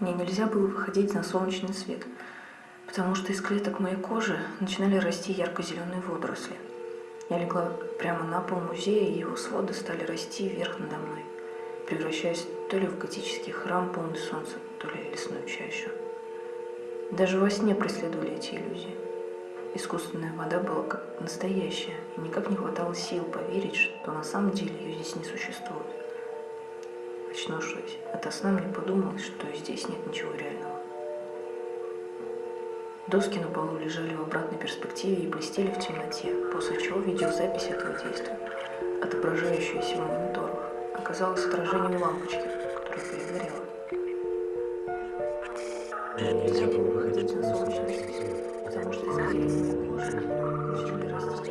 Мне нельзя было выходить на солнечный свет, потому что из клеток моей кожи начинали расти ярко-зеленые водоросли. Я легла прямо на пол музея, и его своды стали расти вверх надо мной, превращаясь то ли в готический храм, полный солнца, то ли лесную чащу. Даже во сне преследовали эти иллюзии. Искусственная вода была как настоящая, и никак не хватало сил поверить, что на самом деле ее здесь не существует. Очнувшись ото сна, мне подумалось, что здесь нет ничего реального. Доски на полу лежали в обратной перспективе и блестели в темноте, после чего видеозапись этого действия, отображающаяся в мониторах, оказалась отражением лампочки, которая перегорела. Нельзя было выходить на солнечный свет, потому что из кожи начали расти